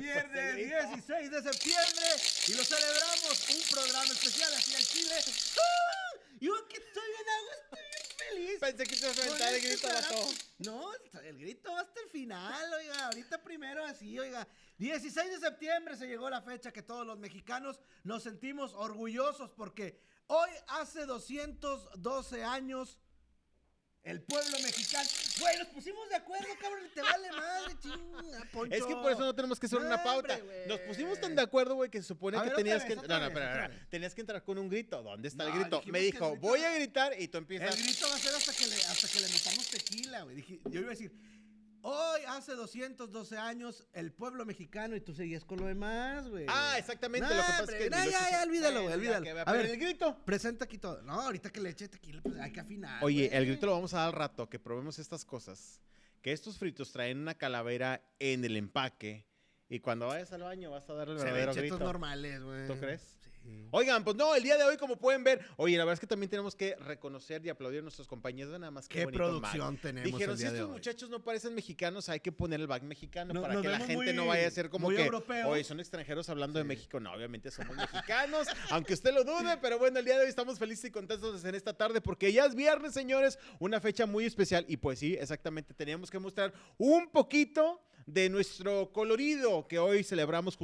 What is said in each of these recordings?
¿Qué viernes 16 de septiembre y lo celebramos un programa especial aquí al Chile. ¡Ah! Yo que estoy bien agua, estoy bien feliz. Pensé que te ibas a aventar el este grito. No, el grito va hasta el final, oiga. Ahorita primero así, oiga. 16 de septiembre se llegó la fecha que todos los mexicanos nos sentimos orgullosos porque hoy hace 212 años el pueblo mexicano. Güey, nos pusimos de acuerdo, cabrón. Te vale madre, chinga, Poncho. Es que por eso no tenemos que hacer una pauta. hombre, Nos pusimos tan de acuerdo, güey, que se supone A que ver, tenías vez, que. No, no, espera. Tenías que entrar con un grito. ¿Dónde está el grito? Me dijo, grito voy a gritar y tú empiezas. El grito va a ser hasta que le, hasta que le metamos tequila, güey. Yo iba a decir, hoy hace 212 años el pueblo mexicano y tú seguías con lo demás, güey. Ah, exactamente. No, lo que pasa hombre, es que. no, ya, ya, olvídalo, güey, olvídalo. que A ver. el grito. Presenta aquí todo. No, ahorita que le eche tequila, pues hay que afinar. Oye, güey. el grito lo vamos a dar al rato, que probemos estas cosas. Que estos fritos traen una calavera en el empaque. Y cuando vayas al baño vas a dar el Se verdadero grito. normales, güey. ¿Tú crees? Oigan, pues no, el día de hoy, como pueden ver, oye, la verdad es que también tenemos que reconocer y aplaudir a nuestros compañeros, nada más que Qué producción tenemos Dijeron, el si de estos hoy. muchachos no parecen mexicanos, hay que poner el back mexicano No- para que la gente no vaya a ser como que, europeos. oye, son extranjeros hablando de. México. No, obviamente somos mexicanos, aunque usted lo dude, pero bueno, el día de hoy estamos felices y contentos en esta tarde porque ya es viernes, señores, una fecha muy especial y pues sí, exactamente, teníamos que mostrar un poquito de nuestro colorido que hoy celebramos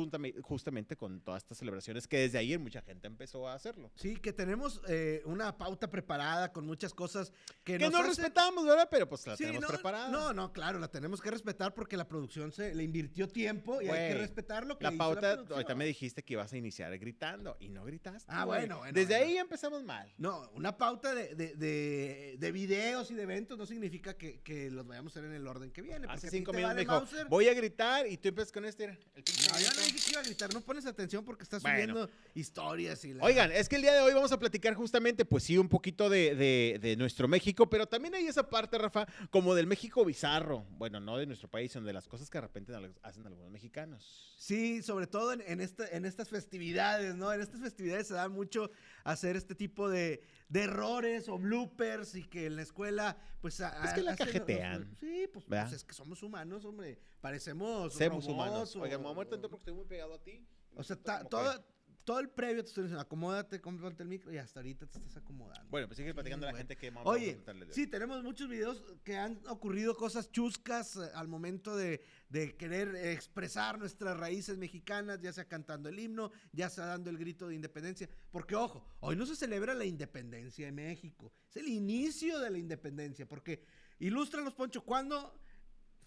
justamente con todas estas celebraciones que desde ayer mucha gente empezó a hacerlo. Sí, que tenemos eh, una pauta preparada con muchas cosas que, Que nos no hacen- respetamos, ¿verdad? Pero pues la Sí, tenemos no, preparada. No, no, claro, la tenemos que respetar porque la producción se le invirtió tiempo y hay que respetar lo que La hizo pauta, producción. ahorita me dijiste que ibas a iniciar gritando y no gritaste. Ah, bueno, bueno, Desde bueno. ahí empezamos mal. No, una pauta de, de, de, de videos y de eventos no significa que, que los vayamos a hacer en el orden que viene. Hace cinco minutos vale me dijo, Mauser. Voy a gritar y tú empiezas con este. el No, yo no dije que iba a gritar, no pones atención porque estás Bueno. subiendo historias y la... Oigan, es que el día de hoy vamos a platicar justamente, pues sí, un poquito de, de- de nuestro México, pero también hay esa parte, Rafa, como del México bizarro. Bueno, no de nuestro país, sino de las cosas que de repente hacen algunos mexicanos. Sí, sobre todo en, en, esta- en estas festividades, ¿no? En estas festividades se da mucho hacer este tipo de, de errores o bloopers y que en la escuela, pues... a- Es que la hacen los- cajetean, sí, pues, pues es que somos humanos, hombre. Parecemos robots humanos. o- Oigan, me voy a mover tanto porque estoy muy pegado a ti. O sea, ta- todo, todo el previo te estoy diciendo, acomódate, cómprate el micro y hasta ahorita te estás acomodando. Bueno, pues sigue platicando a la bueno. gente que vamos a Oye, preguntarle de hoy. sí, tenemos muchos videos que han ocurrido cosas chuscas eh, al momento de, de querer expresar nuestras raíces mexicanas, ya sea cantando el himno, ya sea dando el grito de independencia. Porque, ojo, hoy no se celebra la independencia de México, es el inicio de la independencia. Porque, ilústranos, Poncho, ¿cuándo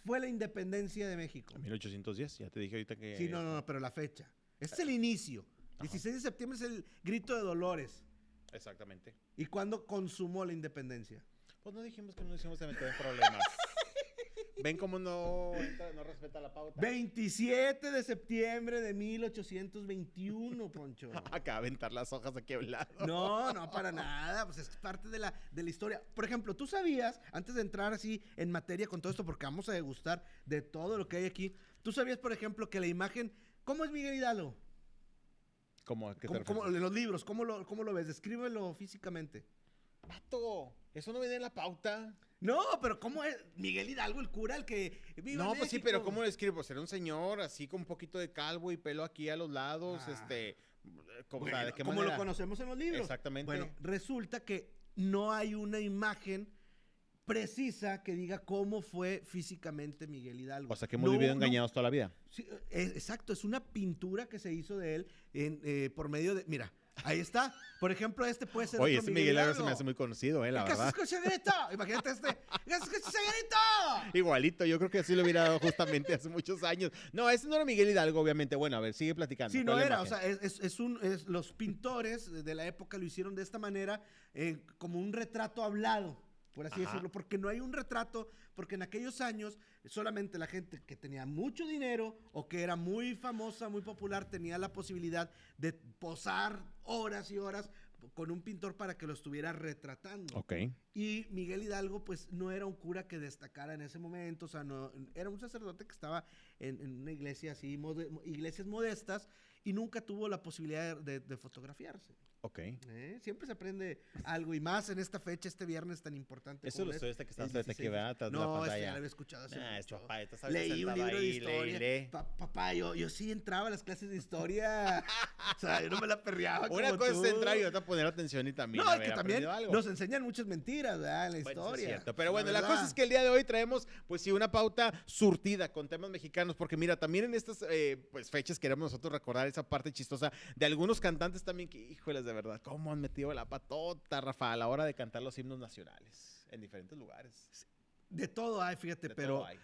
fue la independencia de México? 1810, ya te dije ahorita que... Sí, no, no, no, pero la fecha. Este es el inicio. 16 de septiembre es el grito de Dolores. Exactamente. ¿Y cuándo consumó la independencia? Pues no dijimos que no nos íbamos a meter en problemas. Ven cómo no, entra- no respeta la pauta. 27 de septiembre de 1821, Poncho. Acá a aventar las hojas aquí lado. No, no, para nada. Pues es parte de la, de la historia. Por ejemplo, tú sabías, antes de entrar así en materia con todo esto, porque vamos a degustar de todo lo que hay aquí, tú sabías, por ejemplo, que la imagen. ¿Cómo es Miguel Hidalgo? ¿Cómo, ¿a qué te ¿Cómo, cómo- refieres? en los libros, ¿cómo lo, ¿cómo lo ves? Descríbelo físicamente. Vato, eso no viene en la pauta. No, pero ¿cómo es Miguel Hidalgo, el cura, el que vive No, pues sí, pero ¿cómo lo escribo? Será un señor así con un poquito de calvo y pelo aquí a los lados, Ah. este... ¿cómo, o sea, Bueno, ¿de qué como lo conocemos en los libros. Exactamente. Bueno, resulta que no hay una imagen precisa que diga cómo fue físicamente Miguel Hidalgo. O sea, que hemos No, vivido no, engañados toda la vida. sí, eh, exacto, es una pintura que se hizo de él en, eh, por medio de... Mira, ahí está. Por ejemplo, este puede ser Oye, ese Miguel Hidalgo se me hace muy conocido, eh, la ¿Qué haces verdad. grito? Imagínate este. ¿Qué haces con ese grito? Igualito, yo creo que así lo hubiera dado justamente hace muchos años. No, ese no era Miguel Hidalgo, obviamente. Bueno, a ver, sigue platicando. Sí, ¿Cuál no era, o sea, es, es- es un, es- los pintores de la época lo hicieron de esta manera, eh, como un retrato hablado, por así Ajá. decirlo, porque no hay un retrato, porque en aquellos años solamente la gente que tenía mucho dinero o que era muy famosa, muy popular, tenía la posibilidad de posar horas y horas con un pintor para que lo estuviera retratando. Ok. Y Miguel Hidalgo, pues no era un cura que destacara en ese momento, o sea, no, era un sacerdote que estaba en, en una iglesia así, mode- iglesias modestas, y nunca tuvo la posibilidad de, de fotografiarse. Ok. ¿eh? Siempre se aprende algo y más en esta fecha, este viernes tan importante. Eso lo es estoy hasta que estás hasta aquí, 16. ¿verdad? Atrás de la No, este ya pantalla. lo había escuchado hace Nah, es mucho. papá, estás Leí un libro de ahí, lee, historia. lee. Pa- papá, yo, yo sí entraba a las clases de historia. o sea, yo no me la perreaba Una como cosa es tú. entrar y otra poner atención y también No, es que también algo. nos enseñan muchas mentiras, ¿verdad? En la Bueno, eso es historia. cierto. Pero bueno, la, verdad. cosa es que el día de hoy traemos, pues sí, una pauta surtida con temas mexicanos, porque mira, también en estas eh, pues, fechas queremos nosotros recordar esa parte chistosa de algunos cantantes también que, híjoles, de verdad, cómo han metido la patota, Rafa, a la hora de cantar los himnos nacionales en diferentes lugares. De todo hay, fíjate, De pero hay.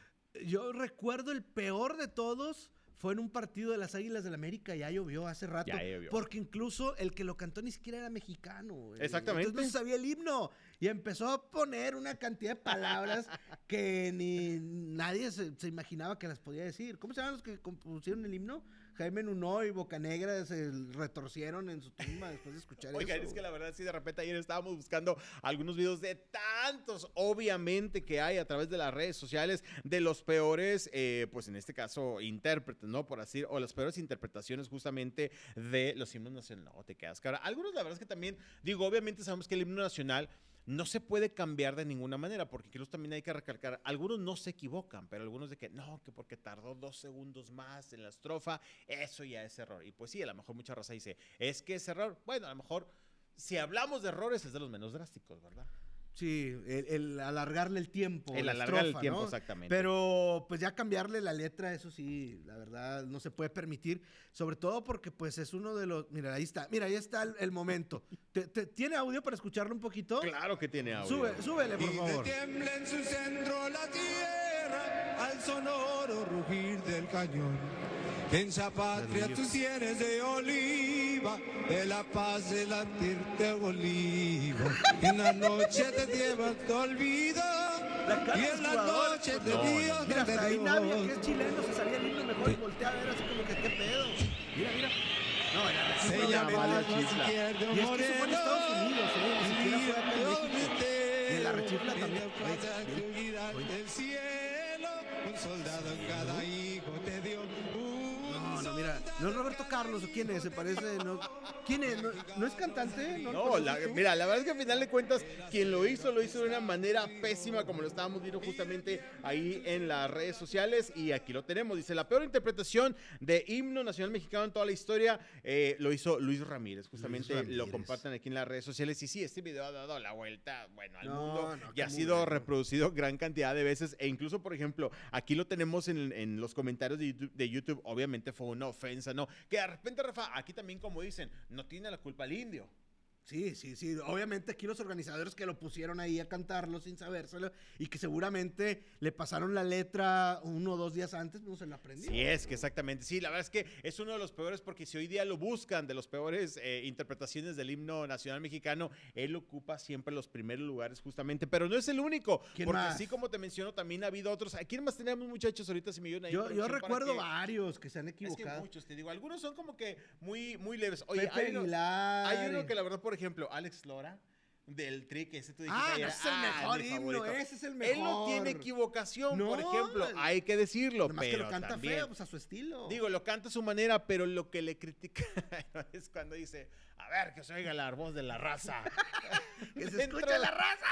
yo recuerdo el peor de todos fue en un partido de las Águilas del América, ya llovió hace rato. Ya llovió. Porque incluso el que lo cantó ni siquiera era mexicano. Exactamente. Entonces no sabía el himno. Y empezó a poner una cantidad de palabras que ni nadie se, se imaginaba que las podía decir. ¿Cómo se llaman los que compusieron el himno? Jaime Nuno y Bocanegra se retorcieron en su tumba después de escuchar Oigan, eso. es que la verdad sí, de repente ayer estábamos buscando algunos videos de tantos, obviamente, que hay a través de las redes sociales de los peores, eh, pues en este caso, intérpretes, ¿no? Por así, o las peores interpretaciones justamente de los himnos nacionales. No, te quedas cara. Algunos, la verdad es que también, digo, obviamente sabemos que el himno nacional no se puede cambiar de ninguna manera, porque incluso también hay que recalcar, algunos no se equivocan, pero algunos de que no, que porque tardó dos segundos más en la estrofa, eso ya es error. Y pues sí, a lo mejor mucha raza dice, es que es error. Bueno, a lo mejor si hablamos de errores es de los menos drásticos, ¿verdad? Sí, el, el alargarle el tiempo. El la alargar el tiempo, ¿no? exactamente. Pero pues ya cambiarle la letra, eso sí, la verdad, no se puede permitir. Sobre todo porque pues es uno de los... Mira, ahí está. Mira, ahí está el, el momento. ¿Te- te- tiene audio para escucharlo un poquito? Claro que tiene audio. Sube, súbele, por Y favor. tiembla en su centro la tierra al sonoro rugir del cañón. Densa patria tus sienes de oliva, de la paz de latirte olivo. En la noche te llevas te olvido, y de en la noche No, te no. dio Mira, hasta ahí Navia, que es chileno, se sabía el himno mejor y voltea a ver así como que qué pedo. Mira, mira. No, la Se chifla, llama obviamente. la la chifla. izquierdo Y es que eso fue en Estados moreno, Unidos, ¿eh? Ni siquiera fue acá en México. Y Y la rechifla también. Oye, del cielo, un soldado en cada hijo te dio. Un No, no, mira, no es Roberto Carlos o quién es, se parece, no. ¿Quién es? ¿No, no es cantante? ¿No, lo No, la- mira, la verdad es que al final de cuentas, quien lo hizo, lo hizo de una manera pésima, como lo estábamos viendo justamente ahí en las redes sociales. Y aquí lo tenemos. Dice, la peor interpretación de himno nacional mexicano en toda la historia eh, lo hizo Luis Ramírez. Justamente lo Ramírez. comparten aquí en las redes sociales. Y sí, este video ha dado la vuelta, bueno, al No, mundo. y ha sido bueno. reproducido gran cantidad de veces. E incluso, por ejemplo, aquí lo tenemos en, en los comentarios de YouTube, de YouTube. Obviamente fue una ofensa, ¿no? Que de repente, Rafa, aquí también, como dicen, no tiene la culpa el indio. Sí, sí, sí. Obviamente aquí los organizadores que lo pusieron ahí a cantarlo sin sabérselo y que seguramente le pasaron la letra uno o dos días antes, no se la aprendió. Sí, es que exactamente. Sí, la verdad es que es uno de los peores porque si hoy día lo buscan de los peores eh, interpretaciones del himno nacional mexicano, él ocupa siempre los primeros lugares justamente, pero no es el único. ¿Quién porque más? así como te menciono, también ha habido otros. ¿A quién más tenemos muchachos ahorita si me ayudan ahí Yo, yo recuerdo que- varios que se han Es que equivocado. muchos, te digo, algunos son como que muy, muy leves. Oye, Pepe hay uno, Aguilar. hay uno que la verdad, por ejemplo, Alex Lora, del tri que ese tú dijiste Ah, ayer, ese es el "Ah, mejor mi himno, favorito". ese es el Él no tiene mejor. equivocación, por ejemplo, hay que decirlo, pero que lo canta también, feo, pues a su estilo. Digo, lo canta a su manera, pero lo que le critica es cuando dice, a ver, que se oiga la voz de la raza. que se de- la raza.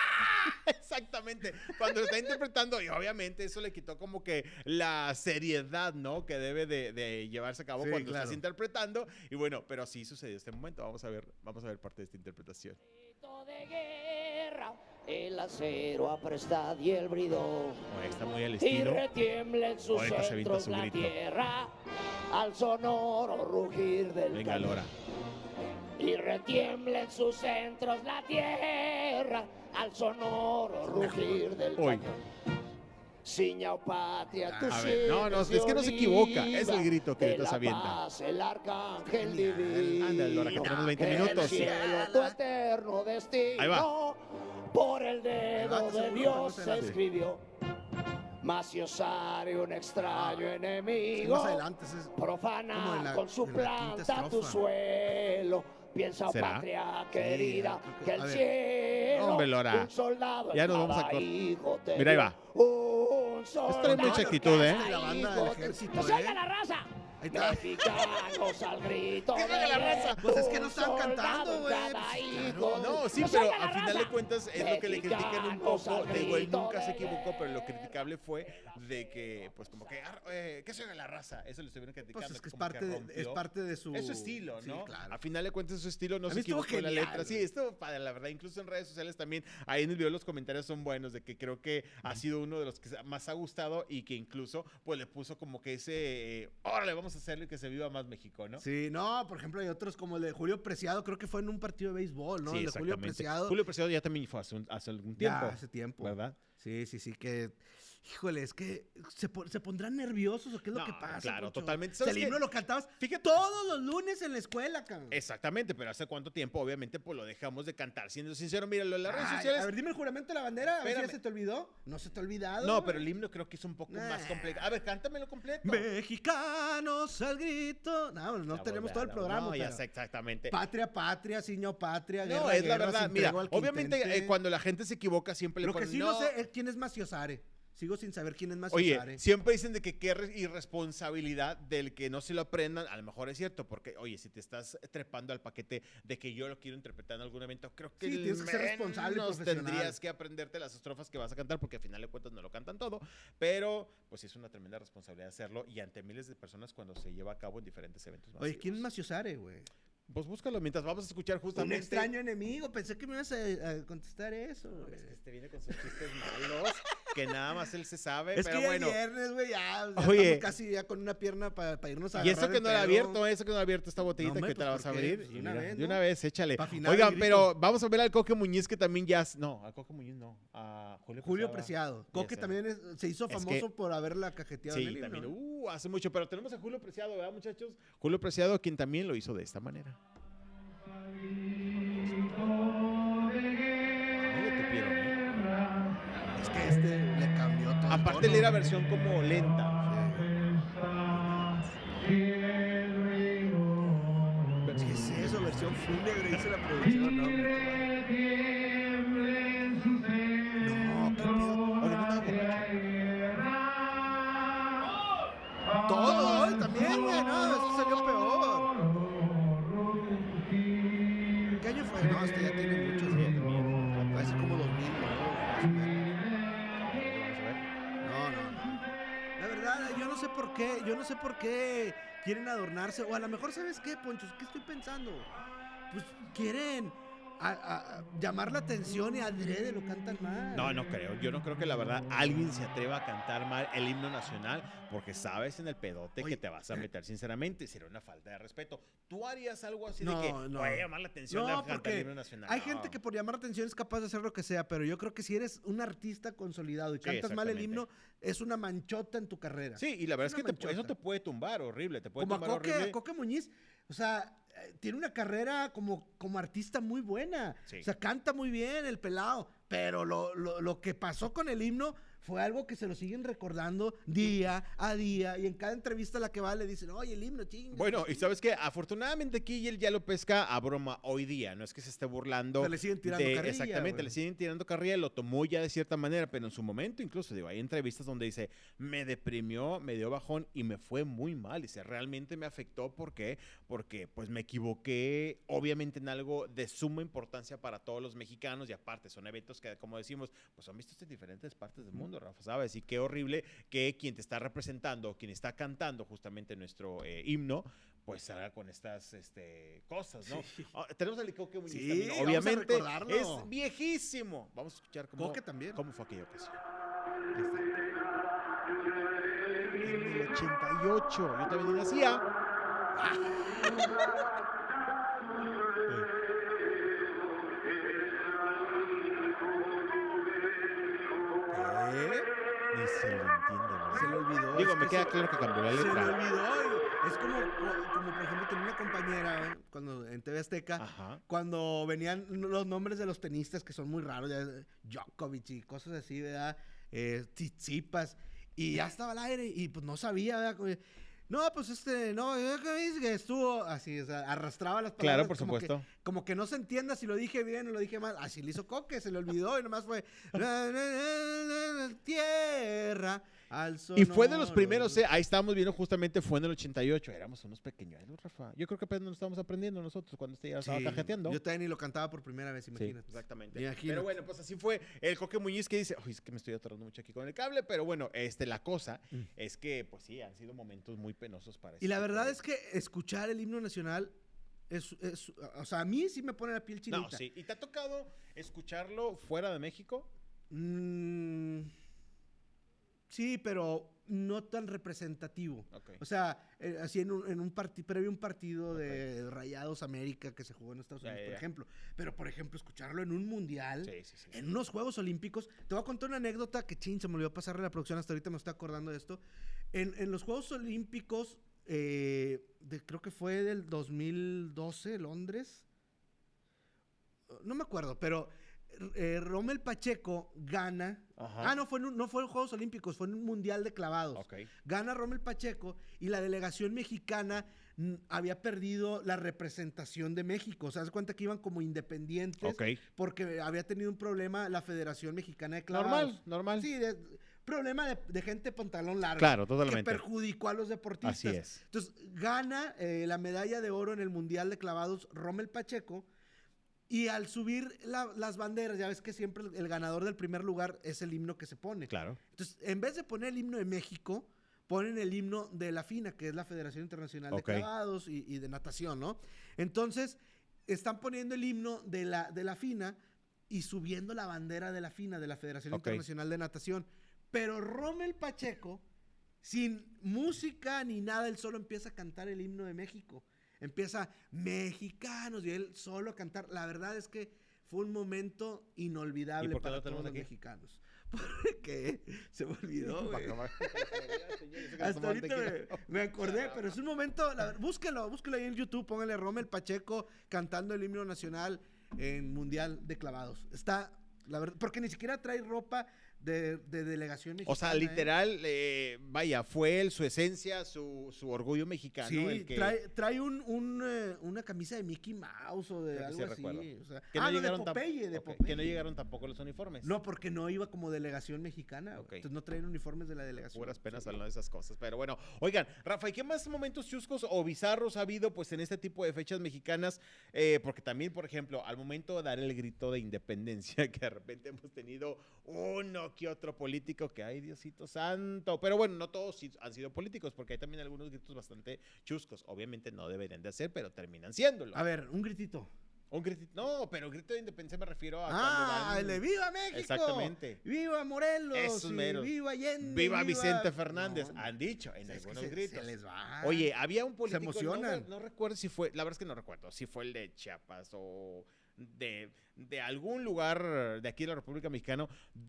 Exactamente. Cuando lo está interpretando, y obviamente eso le quitó como que la seriedad, ¿no? Que debe de, de llevarse a cabo Sí, cuando claro. estás interpretando. Y bueno, pero sí sucedió este momento. Vamos a ver, vamos a ver parte de esta interpretación. Grito de guerra, el acero aprestad y el bridón. Bueno, está muy al Y estilo. retiembla en sus Ahorita se centros su la grito. tierra al sonoro rugir del Venga, cañón. Lora. Y retiembla en sus centros la tierra al sonoro rugir del Hoy. cañón. Ciña o patria, A ver, no, no, es que no se equivoca, es el grito que la avienta. paz, el arcángel divino. Ándale, Lora, que tenemos 20 El minutos. cielo, tu eterno destino. Ahí va. Por el dedo de Dios se escribió. Mas un extraño Sí, enemigo, más adelante. es- profana la- con su planta tu suelo. Piensa, ¿Será? patria querida, creo que- el cielo, Hombre, Lora. un soldado Ya nos vamos a cor- Mira, ahí va. Un soldado mucha en actitud, ¿eh? La banda del hijo te- ejército, ¡Que se oiga ¿eh? la raza! Mexicanos al grito ¿Qué de la raza? Pues es que no estaban cantando, güey, pues, claro. No, sí, ¡Nos pero al final de cuentas es lo que le critican un poco. al De igual grito nunca se de equivocó, pero lo criticable fue de que, pues como que, ah, eh, ¿qué soy la raza? Eso le estuvieron criticando. Pues es que es como parte, de, es rompió. parte de su... Es su estilo, Sí, ¿no? claro. A final de cuentas, su estilo no A se equivocó en la letra. Sí, esto, padre, la verdad, incluso en redes sociales también, ahí en el video los comentarios son buenos, de que creo que ha sido uno de los que más ha gustado y que incluso, pues le puso como que ese, eh, órale, vamos a hacerlo y que se viva más México, ¿no? Sí, no, por ejemplo, hay otros como el de Julio Preciado, creo que fue en un partido de béisbol, ¿no? Sí, el de Julio. Preciado. Julio Preciado ya también fue hace, un- hace algún Ya, tiempo. hace tiempo. ¿Verdad? Sí, sí, sí, que... Híjole, es que se, po- se pondrán nerviosos o qué es lo que pasa. claro, totalmente. O sea, ¿Sabes el himno lo cantabas Fíjate- todos los lunes en la escuela, cabrón. Exactamente, pero ¿hace cuánto tiempo? Obviamente, pues lo dejamos de cantar. Siendo sincero, míralo en las redes Ay, sociales. A ver, dime el juramento de la bandera, a ver si ya se te olvidó. No se te ha olvidado. no, pero el himno creo que es un poco más completo. A ver, cántamelo completo. Mexicanos al grito. No, no tenemos todo el programa. No, ya sé exactamente. Patria, patria, signo patria. No, guerra, es la guerra, verdad. Mira, que obviamente eh, cuando la gente se equivoca siempre le Lo que ponen, sí no, sé es quién es Maciosare. Sigo sin saber quién es Maciosare. Oye, siempre dicen de que qué re- irresponsabilidad del que no se lo aprendan. A lo mejor es cierto, porque, oye, si te estás trepando al paquete de que yo lo quiero interpretar en algún evento, creo que Sí, tienes que ser responsable tendrías que aprenderte las estrofas que vas a cantar, porque al final de cuentas no lo cantan todo. Pero, pues sí es una tremenda responsabilidad hacerlo y ante miles de personas cuando se lleva a cabo en diferentes eventos. Oye, ¿quién es masivos. Maciosare, güey? Pues búscalo mientras vamos a escuchar Un justamente. extraño enemigo. Pensé que me ibas a, a contestar eso, No, es que este viene con sus chistes malos, que nada más él se sabe, Es pero que ya bueno. es viernes, güey, ya, ya Oye. estamos casi ya con una pierna para irnos a Y eso que el no era abierto, eso que no era abierto esta botellita hombre, que te pues, la vas a abrir. Pues, y de una mira, vez, de una ¿no? vez, échale. El Oigan, pero vamos a ver al Coque Muñiz que también ya. No, al Coque Muñiz no. A Julio, Julio Preciado. Preciado. Coque también es- se hizo Es que- famoso por haberla cajeteado en Sí, el himno. también. Uh, hace mucho. Pero tenemos a Julio Preciado, ¿verdad, muchachos? Julio Preciado, quien también lo hizo de esta manera. Aparte, le era versión como lenta. ¿Qué es eso? Versión fúnebre, dice la producción. No, yo no sé por qué quieren adornarse. O a lo mejor, ¿sabes qué, Poncho? ¿Qué estoy pensando? Pues quieren a- a- a llamar la atención y adrede lo cantan mal. No, no creo. Yo no creo que la verdad alguien se atreva a cantar mal el himno nacional porque sabes en el pedote Oye, que te vas a meter, sinceramente. Sería una falta de respeto. ¿Tú harías algo así No, de que no. voy a llamar la atención No, a cantar el himno nacional? Hay No. gente que por llamar la atención es capaz de hacer lo que sea, pero yo creo que si eres un artista consolidado y Sí, cantas mal el himno, es una manchota en tu carrera. Sí, y la verdad es, Es que te- eso te puede tumbar horrible. Te puede como a tumbar Coque, horrible. a Coque Muñiz, o sea, eh, tiene una carrera como, como artista muy buena. Sí. O sea, canta muy bien el pelado, pero lo, lo- lo que pasó con el himno fue algo que se lo siguen recordando día a día y en cada entrevista a la que va le dicen, oye, el himno, chinga. Bueno, y sabes que afortunadamente aquí él ya lo pesca a broma hoy día, no es que se esté burlando. Pero le siguen tirando de- carrilla, Exactamente, güey. le siguen tirando carrilla, lo tomó ya de cierta manera, pero en su momento incluso, digo, hay entrevistas donde dice, me deprimió, me dio bajón y me fue muy mal, dice, realmente me afectó, ¿por qué? Porque pues me equivoqué, obviamente en algo de suma importancia para todos los mexicanos y aparte son eventos que, como decimos, pues son vistos en diferentes partes del mundo, Rafa, ¿sabes? Y qué horrible que quien te está representando, quien está cantando justamente nuestro eh, himno, pues salga con estas este, cosas, ¿no? Ah, tenemos al Coque Muñiz Sí, también, vamos a obviamente es viejísimo. Vamos a escuchar cómo, Coque también. cómo fue aquella ocasión. En el 88, yo también nacía. Ni se le olvidó. Digo, es me que queda se- claro que cambió la Se le letra. olvidó. Es como, como, por ejemplo, tenía una compañera ¿eh? cuando en TV Azteca. Ajá. cuando venían los nombres de los tenistas que son muy raros, ya, Djokovic y cosas así, ¿verdad? Eh, Tsitsipas, y ya estaba al aire y pues no sabía, ¿verdad? Como, No, pues este, no, eh, ¿qué dice que estuvo así, o sea, arrastraba las palabras. Claro, por como que- supuesto. como que no se entienda si lo dije bien o lo dije mal. Así le hizo Coque, se le olvidó y nomás fue. "La, la, la, la, la, Tierra Y fue de los primeros, eh, ahí estábamos viendo justamente, fue en el 88. Éramos unos pequeñuelos, Rafa. Yo creo que apenas nos estábamos aprendiendo nosotros cuando este ya estaba Sí, cajeteando. Yo también ni lo cantaba por primera vez, Sí, imagínate. exactamente. Imagínate. Pero bueno, pues así fue el Coque Muñiz que dice, uy, es que me estoy atorando mucho aquí con el cable, pero bueno, este, la cosa Mm. es que, pues sí, han sido momentos muy penosos para Y la verdad es que escuchar el himno nacional es, es- o sea, a mí sí me pone la piel chinita. No, sí. ¿Y te ha tocado escucharlo fuera de México? Mm, sí, pero no tan representativo. O sea, eh, así en un, en un partido, previo a un partido de Rayados América que se jugó en Estados Unidos, por ejemplo. Pero, por ejemplo, escucharlo en un mundial, Sí, sí, sí. en unos Juegos Olímpicos. Te voy a contar una anécdota que, chin, se me olvidó pasarle a la producción, hasta ahorita me estoy acordando de esto. En, en los Juegos Olímpicos, eh, de- creo que fue del 2012, Londres. No me acuerdo, pero eh, Rommel Pacheco gana. Ajá. Ah, no, fue en no fue en Juegos Olímpicos, fue en un Mundial de clavados. Ok. Gana Rommel Pacheco y la delegación mexicana mm, había perdido la representación de México. O sea, se cuenta que iban como independientes Ok. porque había tenido un problema la Federación Mexicana de Clavados. Normal, normal. Sí, de- problema de, de gente pantalón largo. Claro, Que totalmente. perjudicó a los deportistas. Así es. Entonces, gana eh, la medalla de oro en el Mundial de Clavados Rommel Pacheco. Y al subir la- las banderas, ya ves que siempre el, el ganador del primer lugar es el himno que se pone. Claro. Entonces, en vez de poner el himno de México, ponen el himno de la FINA, que es la Federación Internacional de Clavados y, y de Natación, ¿no? Entonces, están poniendo el himno de la, de la FINA y subiendo la bandera de la FINA, de la Federación. Internacional de Natación. Pero Rommel Pacheco, sin música ni nada, él solo empieza a cantar el himno de México. Empieza mexicanos y él solo a cantar. La verdad es que fue un momento inolvidable ¿Y por qué para todos los aquí? mexicanos. Porque se me olvidó, güey. Hasta ahorita me, me acordé, pero es un momento, la búsquenlo, búsquenlo ahí en YouTube, pónganle Rommel Pacheco cantando el himno nacional en Mundial de Clavados. Está, la verdad, porque ni siquiera trae ropa de, de delegación mexicana. O sea, ¿eh? literal, eh, vaya, fue él, su esencia, su, su orgullo mexicano. Sí, el que, trae, trae un, un, eh, una camisa de Mickey Mouse o de Creo algo sí así. recuerdo. o sea- que ah, no de Popeye, de Popeye. Que no llegaron tampoco los uniformes. No, porque no iba como delegación mexicana. Entonces no traen uniformes de la delegación. Puras penas Sí. hablando de esas cosas. Pero bueno, oigan, Rafa, ¿y qué más momentos chuscos o bizarros ha habido pues en este tipo de fechas mexicanas? Eh, porque también, por ejemplo, al momento de dar el grito de independencia, que de repente hemos tenido uno que otro político que, ay, Diosito santo. Pero bueno, no todos han sido políticos, porque hay también algunos gritos bastante chuscos. Obviamente no deberían de hacer, pero terminan siéndolo. A ver, un gritito. Un grito, no, pero grito de independencia me refiero a Ah, el de ¡Viva México! Exactamente. ¡Viva Morelos! Esos meros. ¡Viva Allende! Viva Vicente Fernández, No, han dicho en algunos se- gritos. Se les va. Oye, había un político, no, emocionan. me- no recuerdo si fue, la verdad es que no recuerdo, si fue el de Chiapas o de, de algún lugar de aquí de la República Mexicana,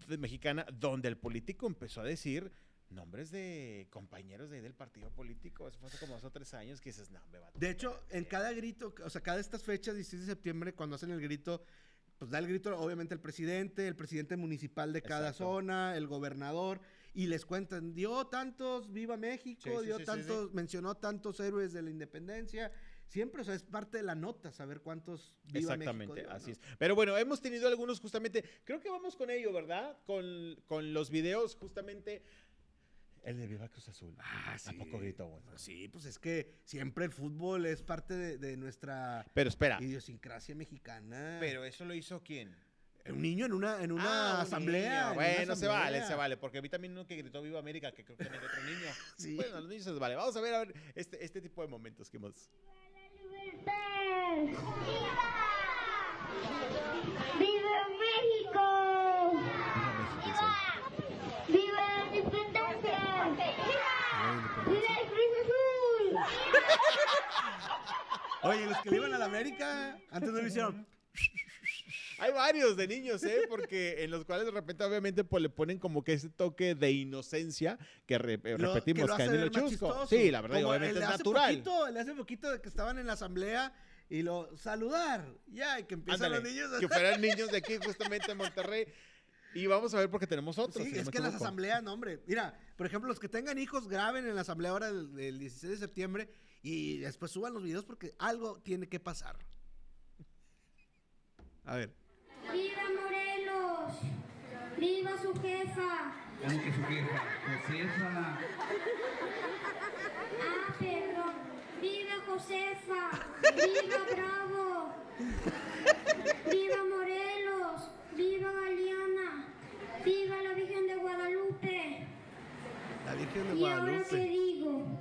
de- Mexicana, donde el político empezó a decir nombres de compañeros de ahí del partido político. Eso fue hace como dos o tres años que dices, no, me va a De hecho, en cada grito, o sea, cada de estas fechas, 16 de septiembre, cuando hacen el grito, pues da el grito, obviamente, el presidente, el presidente municipal de cada Exacto. zona, el gobernador, y les cuentan, dio tantos, viva México, Sí, sí, dio sí, tantos, mencionó tantos héroes de la independencia. Siempre, o sea, es parte de la nota saber cuántos viva Exactamente, México así ¿no? es. Pero bueno, hemos tenido algunos justamente, creo que vamos con ello, ¿verdad? Con, con los videos justamente. El de Viva Cruz Azul. Ah, ¿A poco gritó, bueno? Sí, pues es que siempre el fútbol es parte de, de nuestra Pero espera, idiosincrasia mexicana. pero eso lo hizo quién? un niño en una, en una Ah, asamblea. una Bueno, se vale, se vale. Porque vi también uno que gritó Viva América, que creo que era otro niño. Sí. Bueno, a los niños se les vale. Vamos a ver, a ver, este, este tipo de momentos que hemos. Oye, los que le iban a la América, antes no lo hicieron. Hay varios de niños, ¿eh? Porque en los cuales de repente, obviamente, pues le ponen como que ese toque de inocencia que re- eh, Lo- repetimos, que lo chusco. Sí, la verdad, Como obviamente es natural. Poquito, el de hace poquito de que estaban en la asamblea y lo saludar. Ya, y que empiezan Ándale, los niños a... que fueran niños de aquí, justamente en Monterrey. Y vamos a ver porque tenemos otros. Sí, si es que las asambleas, no, hombre. Mira, por ejemplo, los que tengan hijos, graben en la asamblea ahora del, del 16 de septiembre y después suban los videos porque algo tiene que pasar. A ver. ¡Viva Morelos! ¡Viva su jefa! ¿Cómo que su queja? Josefa. Ah, perdón. ¡Viva Josefa! ¡Viva Bravo! ¡Viva Morelos! ¡Viva Galeana! ¡Viva la Virgen de Guadalupe! La Virgen de ¿Y ahora qué Guadalupe. digo?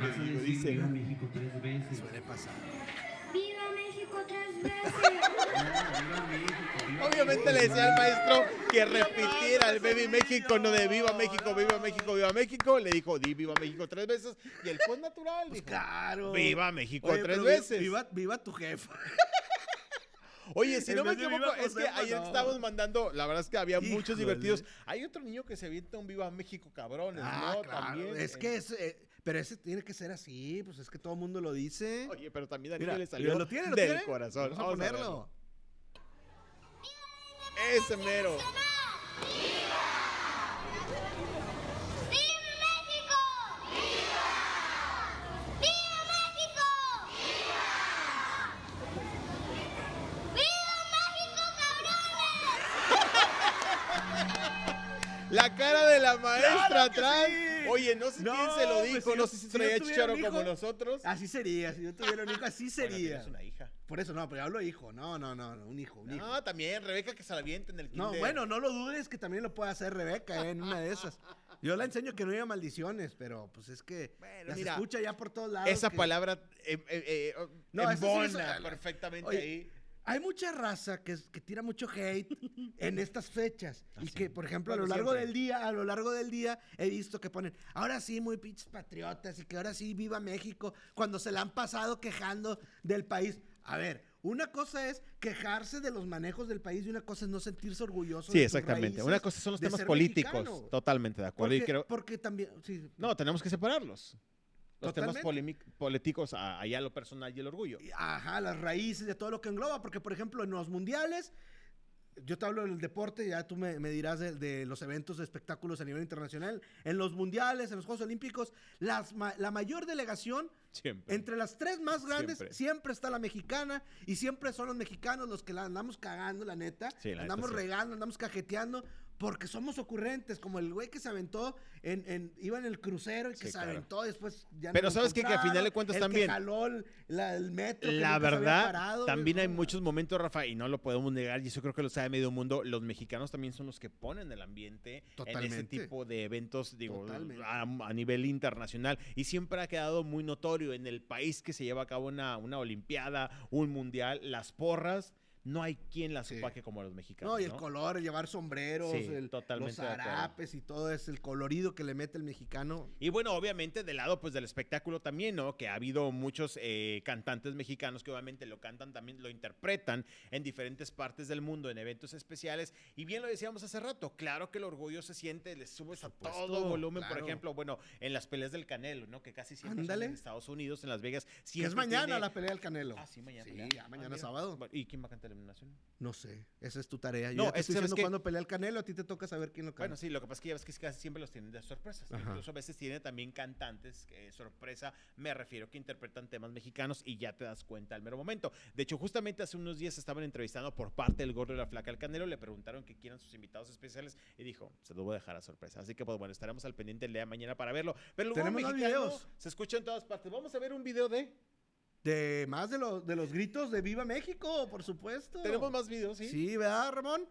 Decir dice. viva México tres veces. Suele pasar. ¡Viva México tres veces! Obviamente le decía al maestro que repitiera el Baby México, no de Viva México, Viva México, Viva México. Le dijo, di Viva México tres veces. Y él fue natural, dijo. Claro. Viva México Oye, tres veces. Viva, viva tu jefa. Oye, si no me equivoco, es que ayer no. estábamos mandando, la verdad es que había muchos divertidos. Hay otro niño que se avienta un Viva México cabrones, Ah, ¿no? claro. También. Es que es, eh, pero ese tiene que ser así, pues es que todo el mundo lo dice. Oye, pero también a Mira, niño le salió ¿lo tiene, lo del tiene? corazón. Vamos a Vamos a ponerlo. verlo. Ese mero. ¡Viva México! ¡Viva! ¡Viva México! ¡Viva! ¡Viva México, cabrones! La cara de la maestra ¡Claro atrás. sí! Oye, no sé No, quién se lo pues, dijo, si no sé si si traía chicharo un como hijo- nosotros. Así sería, si yo tuviera un hijo, así Bueno, sería. tienes una hija. Por eso no, pero yo hablo hijo. No, no, no, no, un hijo, un hijo. No, también, Rebeca que se la avienta en el No, kinder. bueno, no lo dudes que también lo puede hacer Rebeca eh, en una de esas. Yo la enseño que no diga maldiciones, pero pues es que Bueno, las mira, escucha ya por todos lados. Esa que- palabra eh, eh, eh, No, sí, embona eso- perfectamente Oye, ahí. Hay mucha raza que, que tira mucho hate en estas fechas. Ah, y sí. que, por ejemplo, Bueno, a lo largo siempre. del día, a lo largo del día, he visto que ponen, ahora sí, muy pinches patriotas, y que ahora sí, viva México, cuando se la han pasado quejando del país. A ver, una cosa es quejarse de los manejos del país y una cosa es no sentirse orgulloso. Sí, de exactamente. raíces, Una cosa son los temas políticos. mexicano. Totalmente de acuerdo. Porque, y creo, porque también, sí, no, tenemos que separarlos. Los temas Totalmente. políticos, allá lo personal y el orgullo. Ajá, las raíces de todo lo que engloba, porque por ejemplo en los mundiales, yo te hablo del deporte, ya tú me, me dirás de, de los eventos de espectáculos a nivel internacional, en los mundiales, en los Juegos Olímpicos, las ma- la mayor delegación, Siempre. entre las tres más grandes, Siempre. siempre. está la mexicana y siempre son los mexicanos los que la andamos cagando, la neta, Sí, la neta, andamos sí. regando, andamos cajeteando. Porque somos ocurrentes, como el güey que se aventó, en, en- iba en el crucero y que Sí, se claro. aventó después ya no Pero ¿sabes qué? Que a final de cuentas el también- Que jaló el, la- el metro. La verdad, parado, también hay muchos momentos, Rafa, y no lo podemos negar, y eso creo que lo sabe medio mundo, los mexicanos también son los que ponen el ambiente en ese tipo de eventos, digo, a, a nivel internacional, y siempre ha quedado muy notorio en el país que se lleva a cabo una, una olimpiada, un mundial, las porras, no hay quien las Sí. opaque como los mexicanos. No, y el ¿no? color, el llevar sombreros, Sí, el- los zarapes y todo es el colorido que le mete el mexicano. Y bueno, obviamente del lado pues del espectáculo también, ¿no? Que ha habido muchos eh, cantantes mexicanos que obviamente lo cantan también, lo interpretan en diferentes partes del mundo, en eventos especiales. Y bien lo decíamos hace rato, claro que el orgullo se siente, le subes a todo volumen, por ejemplo, bueno, en las peleas del Canelo, ¿no? Que casi siempre son en Estados Unidos, en Las Vegas. Que es mañana tiene- la pelea del Canelo. Ah, sí, mañana. Sí, pelea. ya mañana sábado. ¿Y quién va a cantar la eliminación? No sé, esa es tu tarea. Yo No, ya te es que estoy ¿sabes diciendo qué? cuándo pelea el Canelo, a ti te toca saber quién lo canta. Bueno, sí, lo que pasa es que ya ves que casi siempre los tienen de sorpresas. Ajá. Incluso a veces tiene también cantantes, eh, sorpresa, me refiero que interpretan temas mexicanos y ya te das cuenta al mero momento. De hecho, justamente hace unos días estaban entrevistando por parte del gordo de la flaca al canelo, le preguntaron que quieran sus invitados especiales y dijo, se los voy a dejar a sorpresa. Así que pues bueno, estaremos al pendiente el día de mañana para verlo. Pero gordo Tenemos mexicano videos. se escucha en todas partes. Vamos a ver un video de... De más de, los de los gritos de Viva México, por supuesto. Tenemos más videos, ¿sí? Sí, ¿verdad, Ramón?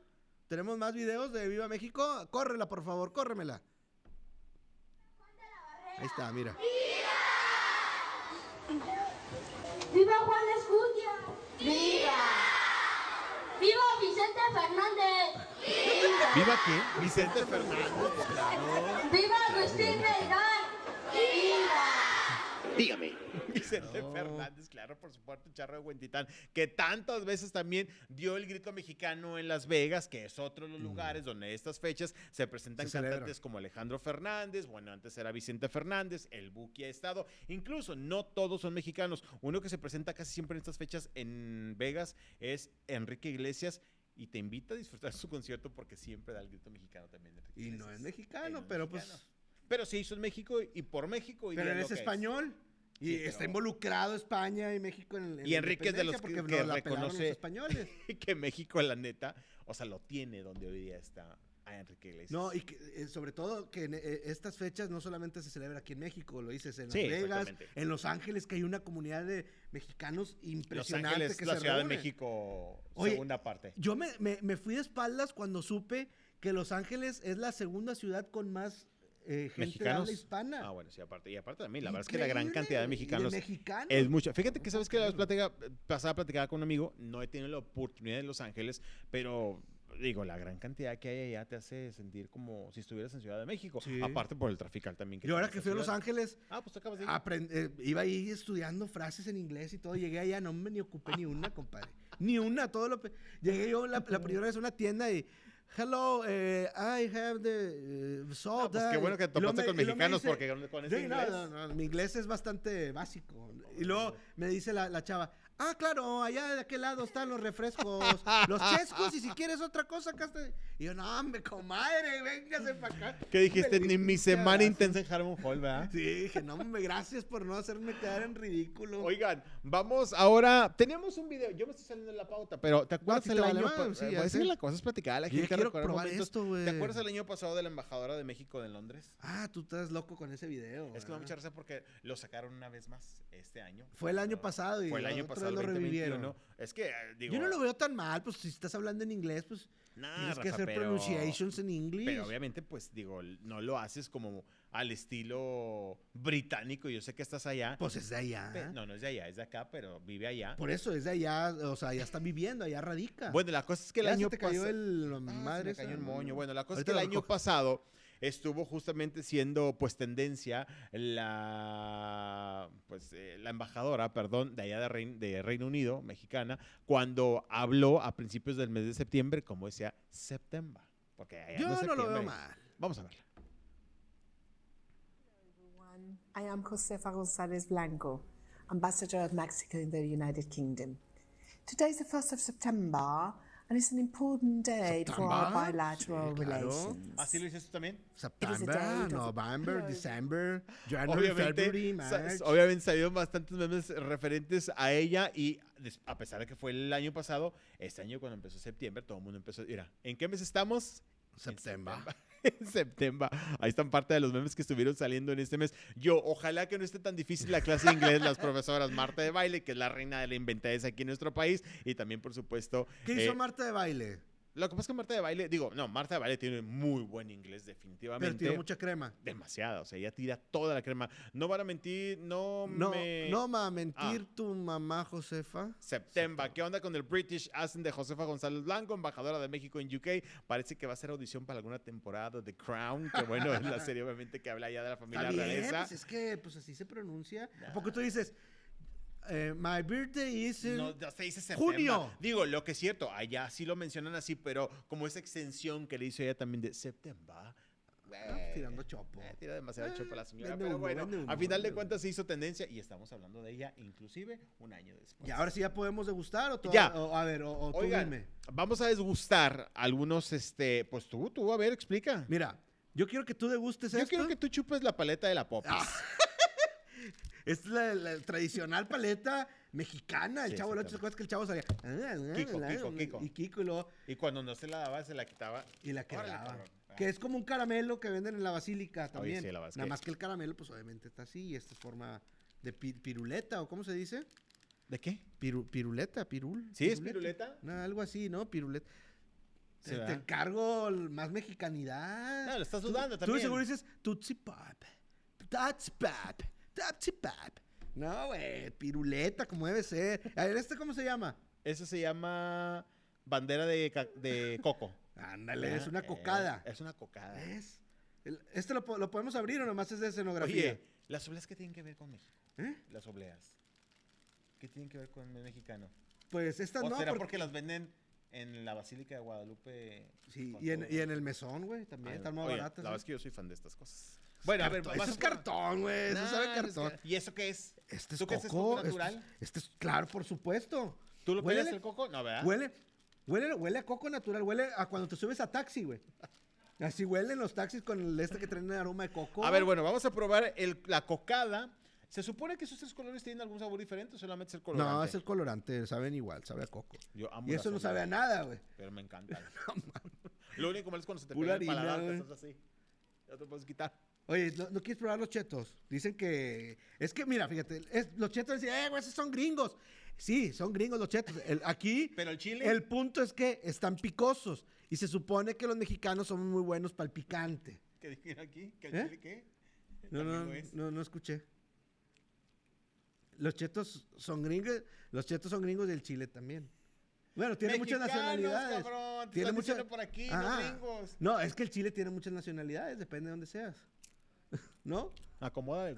Tenemos más videos de Viva México. Córrela, por favor, córremela. Ahí está, mira. ¡Viva Juan Escutia! ¡Viva! ¡Viva Vicente Fernández! ¡Viva! ¿Viva qué? Vicente Fernández. ¡Viva Agustín Melgar! ¡Viva! Dígame. Vicente No. Fernández, claro, por supuesto, Charro de Huentitán, que tantas veces también dio el grito mexicano en Las Vegas, que es otro de los lugares donde estas fechas se presentan Se celebra. cantantes como Alejandro Fernández, bueno, antes era Vicente Fernández, el Buki ha estado, incluso no todos son mexicanos, uno que se presenta casi siempre en estas fechas en Vegas es Enrique Iglesias. Y te invita a disfrutar su concierto porque siempre da el grito mexicano también. Enrique Y no es Él mexicano, no es pero mexicano. pues. Pero se hizo en México y por México. Y Pero di él lo es que es. español. Y Sí, está pero- involucrado España y México en, en Y Enrique es de los que- que pelaron reconoce- los españoles. que México, la neta, o sea, lo tiene donde hoy día está. a Enrique Iglesias. No, y que, eh, sobre todo que en eh, estas fechas no solamente se celebra aquí en México, lo dices en Sí, Las Vegas, en Los Ángeles, que hay una comunidad de mexicanos Los impresionante Ángeles, que la se Ciudad de. México, Oye, segunda parte. Yo me, me- me fui de espaldas cuando supe que Los Ángeles es la segunda ciudad con más eh, gente de ¿Mexicanos? habla hispana. Ah, bueno, sí, aparte. Y aparte también, la verdad es que la gran Increíble, cantidad de mexicanos mexicanos. es mucha. Fíjate que sabes que la vez platica, pasada platicaba con un amigo, no he tenido la oportunidad en Los Ángeles, pero digo, la gran cantidad que hay allá te hace sentir como si estuvieras en Ciudad de México. Sí. Aparte por el trafical también. Yo ahora que fui a Los. Ángeles, Ah, pues acabas de ir. aprend- eh, iba ahí estudiando frases en inglés y todo. Llegué allá, no me ni ocupé ni una, compadre. Ni una, todo lo... Llegué yo la, la primera vez a una tienda y... Hello, eh, I have the uh, soda. Ah, pues qué bueno que topaste con me- y luego me mexicanos dice- porque con, con ese Sí, no, inglés. no, no, mi inglés es bastante básico. Y luego me dice la, la chava, ah, claro, allá de aquel lado están los refrescos, los chescos, y si quieres otra cosa, acá está. Y yo, no, hombre, comadre, véngase para acá. ¿Qué dijiste? Ni mi semana intensa en Harmon Hall, ¿verdad? Sí, dije, no, hombre, gracias por no hacerme quedar en ridículo. Oigan, vamos ahora. Teníamos un video, yo me estoy saliendo de la pauta, pero ¿te acuerdas sí el te vale año madre, pa- sí, eh, pues, sí, la cosa es platicar la gente quiero probar momentos. esto, güey. ¿Te acuerdas el año pasado de la embajadora de México en Londres? Ah, tú estás loco con ese video. Es que me da mucha risa porque lo sacaron una vez más este año. Fue el año pasado y Fue el año pasado, el lo 2021. revivieron. Es que, eh, digo... Yo no lo veo tan mal, pues si estás hablando en inglés, pues Nah, tienes que Rafa, hacer pero- pronunciations en inglés. Pero obviamente, pues digo, no lo haces como al estilo británico. Yo sé que estás allá. Pues es de allá. No, no es de allá, es de acá, pero vive allá. Por eso es de allá, o sea, ya está viviendo, allá radica. Bueno, la cosa es que el Ya se año te cayó el Ah, se madre me esa, cayó el moño. Bueno, la cosa Ahorita es que el año pasado estuvo justamente siendo pues tendencia la pues eh, la embajadora, perdón, de allá de, Rein- de Reino Unido, mexicana, cuando habló a principios del mes de septiembre, como decía septiembre, porque allá Yo es no lo veo septiembre. mal. Vamos a verla. everyone. I am Josefa González Blanco, Ambassador of Mexico in the United Kingdom. Today is the 1st of September, and it's an important day for our bilateral Sí, claro. relations. ¿Así lo dices tú también? September, November, No. December, January, February, Obviamente, sa- March. obviamente salieron bastantes memes referentes a ella y a pesar de que fue el año pasado, este año cuando empezó septiembre, todo el mundo empezó, mira, ¿en qué mes estamos? En September. En septiembre. Ahí están parte de los memes que estuvieron saliendo en este mes. Yo, ojalá que no esté tan difícil la clase de inglés, las profesoras Marta de Baile, que es la reina de la inventadez aquí en nuestro país, y también, por supuesto, ¿Qué hizo eh, Marta de baile? Lo que pasa es que Marta de Baile, digo, no, Marta de Baile tiene muy buen inglés, Pero definitivamente. tiró mucha crema. Demasiada, o sea, ella tira toda la crema. No van a mentir, no, No, me... no va a mentir Ah. tu mamá, Josefa. September, ¿qué onda con el British Accent de Josefa González Blanco, embajadora de México en UK? Parece que va a ser audición para alguna temporada de Crown, que bueno, es la serie obviamente que habla ya de la familia Está bien, realeza. pues es que pues así se pronuncia. ¿A poco tú dices, eh, my birthday is in... No, se dice septiembre. Junio. Digo, lo que es cierto, allá sí lo mencionan así, pero como esa extensión que le hizo ella también de septiembre. Ah, tirando chopo. Eh, tira demasiado Eh, chopo la señora. vende Pero humo, bueno, humo, a final de cuentas se hizo tendencia y estamos hablando de ella inclusive un año después. Y ahora sí ya podemos degustar o. Ya. o- a ver, o, o tú Oigan, dime. vamos a desgustar algunos, este, pues tú, tú, a ver, explica. Mira, yo quiero que tú degustes Yo esto. quiero que tú chupes la paleta de la Popis. Ah, Es la, la tradicional paleta mexicana. El Sí, chavo, ¿no te exactamente. acuerdas que el chavo salía? Kiko, Kiko, Kiko. Y Kiko y luego, Y cuando no se la daba, se la quitaba. y la quebraba. cabrón. Que es como un caramelo que venden en la basílica también. sí, la Nada más que el caramelo, pues obviamente está así. Y esta es forma de pi- piruleta, ¿o cómo se dice? ¿De qué? Piru- piruleta, pirul. ¿Sí es piruleta? No, algo así, ¿no? Piruleta. Sí, Te, encargo más mexicanidad. No, lo estás Tú- dudando Tú también. seguro dices Tootsie Pop. Tootsie Pop. No, güey, piruleta, como debe ser. A ver, ¿este cómo se llama? Eso se llama bandera de, coco. Ándale, es Ah, una eh, cocada. es una cocada. ¿Ves? ¿Este lo, po- lo podemos abrir o nomás es de escenografía? Oye, ¿las obleas qué tienen que ver con México? ¿Eh? Las obleas. ¿Qué tienen que ver con el mexicano? Pues estas ¿O no. será porque- porque las venden en la Basílica de Guadalupe? Sí, y en, y en el mesón, güey, también. Ah, están oye, baratas. La ¿eh? verdad es que yo soy fan de estas cosas. Bueno, a ver, Cartón, Eso es cartón, güey. Eso Nah, sabe es cartón. que- ¿Y eso qué es? Este es ¿Tú qué coco. coco este es- natural? Este es, claro, por supuesto. ¿Tú lo pelas el coco? No, ¿verdad? Huele, huele, huele a coco natural, huele a cuando te subes a taxi, güey. Así huelen los taxis con el este que traen el aroma de coco. A ver, bueno, vamos a probar el- la cocada. ¿Se supone que esos tres colores tienen algún sabor diferente o solamente es el colorante? No, es el colorante, saben igual, sabe a coco. Yo amo Y eso no sabe a nada, güey. Pero me encanta. Lo único malo es cuando se te Pura pega el paladar, que estás así. Ya te puedes quitar. Oye, ¿no, no quieres probar los chetos? Dicen que... Es que, mira, fíjate, es- los chetos dicen, eh, güey, esos son gringos. Sí, son gringos los chetos. El- aquí... Pero el chile. El punto es que están picosos. Y se supone que los mexicanos somos muy buenos para el picante. ¿Qué dijeron aquí? ¿Que el ¿Eh? chile qué? No, no, es. no, no escuché. Los chetos son gringos, los chetos son gringos del Chile también. Bueno, tiene muchas nacionalidades. cabrón, te tiene muchas diciendo por aquí, no Ah, gringos. No, es que el Chile tiene muchas nacionalidades, depende de dónde seas. ¿No? Acomoda.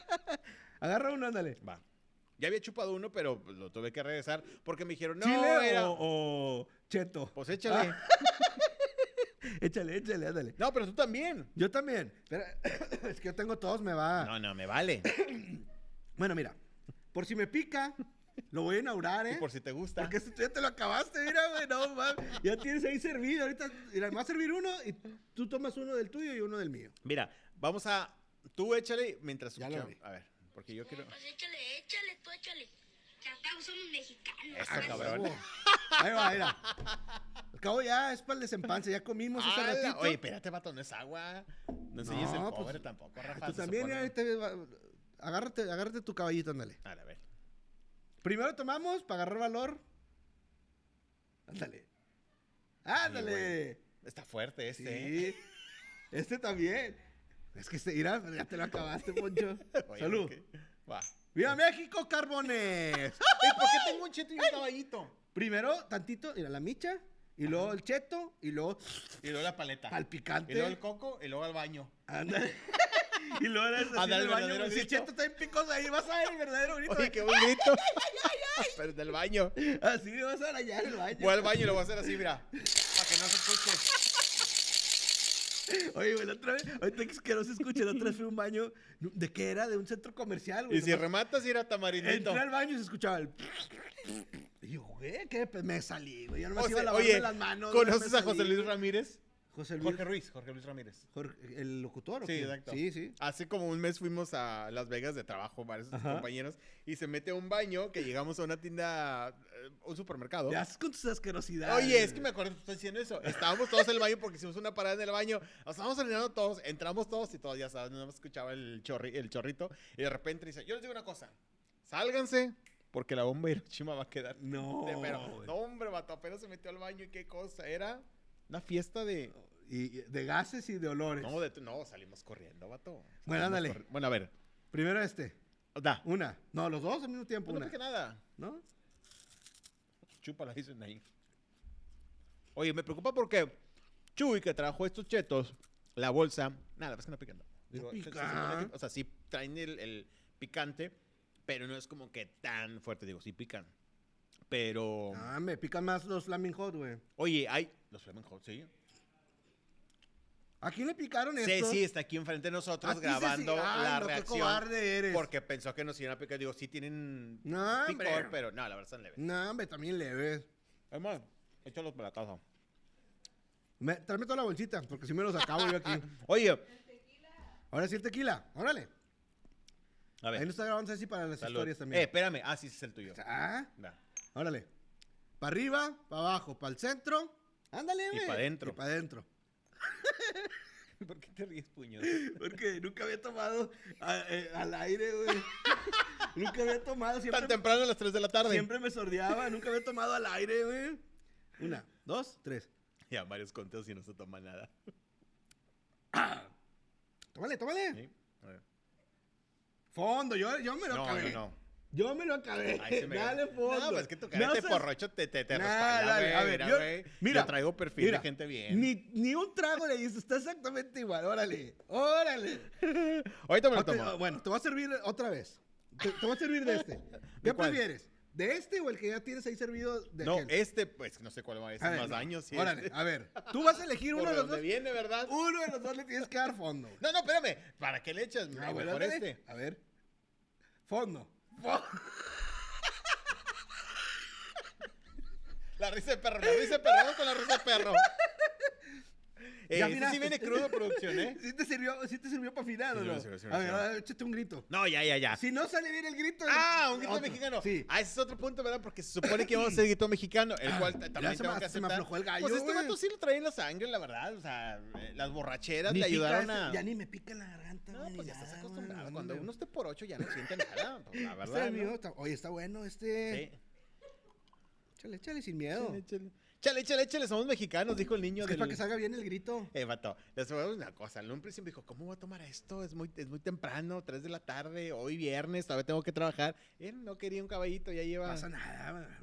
Agarra uno, ándale. Va. Ya había chupado uno, pero lo tuve que regresar porque me dijeron, no, ¿Chile era... o, o cheto? Pues échale. Échale, échale, ándale. No, pero tú también. Yo también. Pero, es que yo tengo todos, me va. No, no, me vale. Bueno, mira, por si me pica, lo voy a inaugurar, ¿eh? Y por si te gusta. Porque esto ya te lo acabaste, mira, güey, no mames. Ya tienes ahí servido. Ahorita, mira, me va a servir uno y tú tomas uno del tuyo y uno del mío. Mira, vamos a... Tú échale mientras Ya lo. A ver, porque yo quiero... Pues échale, échale, tú échale. Que al cabo somos mexicanos. Eso, Ah, cabrón. Ahí va, mira. Al cabo ya es para el desempance, ya comimos hace ¡Hala! ratito. Oye, espérate, vato, no es agua. No enseñes el No, pues, pobre tampoco, Rafa. Tú también, va- agárrate, agárrate tu caballito, ándale. A ver. Primero tomamos para agarrar valor. Ándale. Ándale. Está fuerte este. ¿eh? Sí. Este también. Es que este, mira, ya te lo acabaste, Poncho. Oye, Salud. ¡Viva México, carbones! ¿Por qué tengo un cheto y un caballito? Primero, tantito, mira, la micha, y luego el cheto, y luego Y luego la paleta. al picante. Y luego el coco, y luego al baño. Ándale. y luego eres así en el baño. Si cheto está en picos ahí, vas a ver el verdadero grito. Oye, qué buen grito. Pero del baño. Así vas a en el baño. Voy al baño y lo voy a hacer así, mira. Para que no se escuche. Oye, güey, la otra vez, ahorita que no se escuche, la otra vez fui a un baño. ¿De qué era? De un centro comercial, güey. Y si rematas, ir a tamarindito. Entré al baño y se escuchaba el. Y yo, güey, ¿qué? Pues me salí, güey. Yo nomás O iba a lavarme oye, las manos. ¿conoces me a José Luis. Ramírez? José Luis. Jorge Ruiz, Jorge Luis Ramírez. Jorge- ¿El locutor o Sí, qué? exacto. Sí, sí. Hace como un mes fuimos a Las Vegas de trabajo, varios Ajá. compañeros, y se mete a un baño que llegamos a una tienda, eh, un supermercado. Ya con tus asquerosidades. Oye, es que me acuerdo que estás diciendo eso. Estábamos todos en el baño porque hicimos una parada en el baño. Nos estábamos orinando todos, entramos todos y todos, ya sabes, no escuchaba el, chorri, el chorrito. Y de repente dice, yo les digo una cosa, sálganse porque la bomba de Hiroshima va a quedar. No. Pero, no, hombre, vato, apenas se metió al baño y qué cosa. Era una fiesta de... Y de gases y de olores. No, de, no salimos corriendo, vato. Bueno, ándale. corri- Bueno, a ver. Primero este. Da. Una. No, los dos al mismo tiempo. No Una. dije nada. ¿No? Chúpala, dicen ahí. Oye, me preocupa porque Chuy, que trajo estos chetos, la bolsa, nada, es que no pican. Digo, o sea, sí traen el, el picante, pero no es como que tan fuerte. Digo, sí pican. Pero, Ah, me pican más los Flaming Hot, güey. oye, hay. Los Flaming Hot, sí. ¿A quién le picaron esto? sí, está aquí enfrente de nosotros Aquí grabando la no, qué reacción. cobarde eres. Porque pensó que nos iban a picar. Digo, sí tienen No, picor, hombre. pero no, la verdad están leves. No, hombre, también leves. Además, échalos para la casa. Me, tráeme toda la bolsita, porque si me los acabo yo aquí. Oye, Ahora sí el tequila, órale. a ver. Ahí nos está grabando así para las salud. historias Eh, también. espérame. Ah, sí, ese es el tuyo. Ah, Va. órale. Para arriba, para abajo, para el centro. Ándale, Y güey. pa' dentro. Y para adentro. ¿Por qué te ríes, puños? Porque nunca había tomado a- eh, al aire, güey. nunca había tomado, siempre, Tan temprano a las 3 de la tarde. siempre me sordeaba, nunca había tomado al aire, güey. Una, dos, tres. Ya, varios conteos y no se toma nada. Tómale, tómale. ¿Sí? A ver. Fondo, yo, yo me lo No, acabé. no, no. Yo me lo acabé. Ay, me- Dale fondo. No, pues es que tu cara No seas- porrocho te, te, te Nah, respalda, dale, güey. a ver, mira, yo- güey. mira, Yo traigo perfil mira, de gente bien. Ni, ni un trago le dices, está exactamente igual, órale, órale. Ahorita me lo tomo. bueno, te voy a servir otra vez. Te, te voy a servir de este. ¿Qué prefieres? ¿De este o el que ya tienes ahí servido de No, aquel? este, pues no sé cuál va a A ser más no, daño. Sí, Órale, este. a ver, tú vas a elegir Por uno de los dos. viene, ¿verdad? Uno de los dos le tienes que dar fondo. No, no, espérame. ¿Para qué le echas? Ah, bueno, Mejor este. A ver. Fondo. La risa de perro, la risa de perro, vamos con la risa de perro. Eh, ¿Ya este sí viene crudo producción, ¿eh? ¿Sí te sirvió, sí te sirvió para afinar o Sí, no? sí, sí, sí, a ver, sí. a ver, échate un grito. No, ya, ya, ya. Si no sale bien el grito. Ah, un grito otro. mexicano. Sí. Ah, ese es otro punto, ¿verdad? Porque se supone que vamos a hacer grito mexicano, el cual también se tengo me- que se me aceptar. aflojó el gallo, Pues este vato sí lo trae en la sangre, la verdad. O sea, eh, las borracheras Ni le ayudaron a... Ya ni me pica la garganta. No, pues ya estás acostumbrado. Cuando no. uno esté por ocho ya no siente nada. Pues la verdad. oye, está bueno este. Sí. Échale, échale sin miedo. Échale, échale. Échale, échale, échale, somos mexicanos, dijo el niño Es que para que salga bien el grito. Eh, vato, les voy a una cosa. En un principio dijo, ¿cómo voy a tomar esto? Es muy, es muy temprano, 3 de la tarde, hoy viernes, todavía tengo que trabajar. Él no quería un caballito, ya lleva... No pasa nada.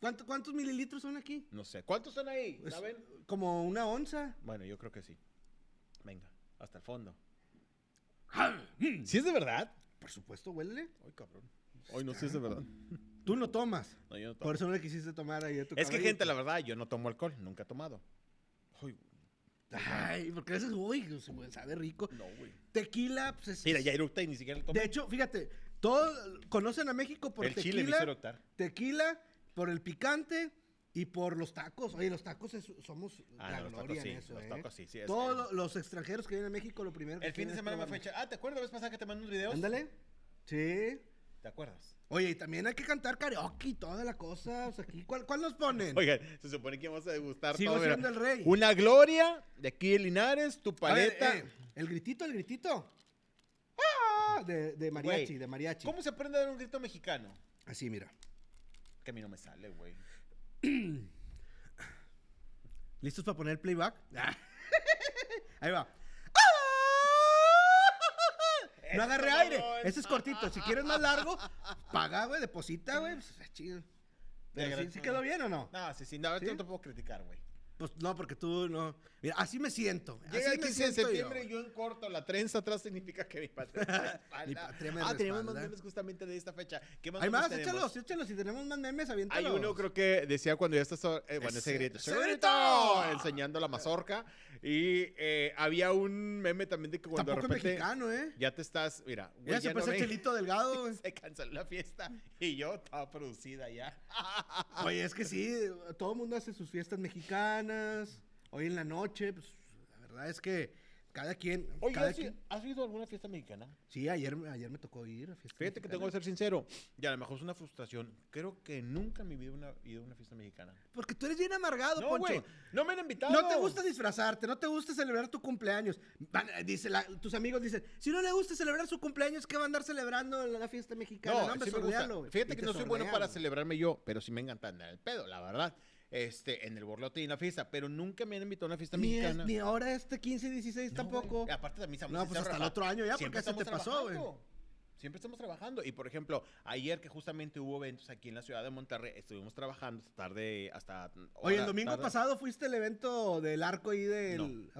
¿Cuánto- ¿Cuántos mililitros son aquí? No sé. ¿Cuántos son ahí? Pues, ¿Saben? Como una onza. Bueno, yo creo que sí. Venga, hasta el fondo. ¿Sí es de verdad? Por supuesto, huélele. Ay, cabrón. Hoy no sé si es de verdad. Tú no tomas. No, yo no tomo. Por eso no le quisiste tomar ahí a tu Es que, gente, la verdad, yo no tomo alcohol. Nunca he tomado. Ay, Ay, porque a veces, uy, sabe rico. no, güey. Tequila, pues es... Mira, ya eructa y ni siquiera lo tomo. De hecho, fíjate, todos conocen a México por el chile me hizo tequila, eructar. tequila, por el picante y por los tacos. Oye, los tacos es- somos Ah, la no, los gloria tacos sí, eso, los ¿eh? tacos sí, sí, es Todos los extranjeros que vienen a México, lo primero que El fin de es semana me probar- fecha. Ah, ¿te acuerdas la vez pasada que te mandé unos videos? Ándale. Sí. ¿Te acuerdas? Oye, y también hay que cantar karaoke y toda la cosa. O sea, aquí, ¿cuál, cuál nos ponen? Oigan, se supone que vamos a degustar Sigo todo. siendo el rey. Una gloria de aquí de Linares, tu ver, paleta. eh, el gritito, el gritito. ¡Ah! De, de mariachi, de mariachi. ¿Cómo se aprende a dar un grito mexicano? Así, mira. Que a mí no me sale, güey. ¿Listos para poner el playback? Ahí va. No agarré aire. Ese es cortito. Si quieres más largo, paga, güey, deposita, güey. Pues, chido. Pero sí, sí quedó bien o no? No, sí, sí, no, ¿Sí? no te puedo criticar, güey. Pues no, porque tú no. Mira, así me siento. Llega así el me 15 de yo. septiembre y yo en corto, la trenza atrás significa que mi patria. Mi patria me Ah, tenemos más memes justamente de esta fecha. ¿Qué más Hay más, tenemos? échalos, échalos. Si tenemos más memes, Hay aviéntalos. uno, creo que decía cuando ya estás. eh, bueno, ese Ese- grito. ese grito! Enseñando la mazorca. Y eh, había un meme también de que cuando Tampoco de repente. mexicano, ¿eh? Ya te estás. Mira, güey, Ya se no pasó el ven- chelito delgado. Se canceló la fiesta. Y yo estaba producida ya. Oye, es que sí, todo el mundo hace sus fiestas mexicanas. Hoy en la noche, pues la verdad es que cada quien. Oye, cada ¿has, quien- ¿has ido a alguna fiesta mexicana? Sí, ayer, ayer me tocó ir a fiestas. Fíjate que tengo que ser sincero. Y a lo mejor es una frustración. Creo que nunca en mi vida una- he ido a una fiesta mexicana. Porque tú eres bien amargado, No, Poncho. güey. No me han invitado. No te gusta disfrazarte, no te gusta celebrar tu cumpleaños. Van, eh, dice la- tus amigos dicen, si no le gusta celebrar su cumpleaños, ¿qué va a andar celebrando en la fiesta mexicana? No, hombre, sí me gusta. Fíjate Y que no soy bueno para celebrarme yo, pero sí me encanta andar el pedo, la verdad. Este, en el borlote y en la fiesta, pero nunca me han invitado a una fiesta Ni, es- mexicana. ni ahora este 15 y 16 No, tampoco. Aparte también estamos No, pues hasta el otro año ya, porque se te pasó, güey. Siempre estamos trabajando. Y por ejemplo, ayer que justamente hubo eventos aquí en la ciudad de Monterrey, estuvimos trabajando hasta tarde, hasta. Oye, el hora domingo tarde. pasado fuiste al evento del arco ahí del...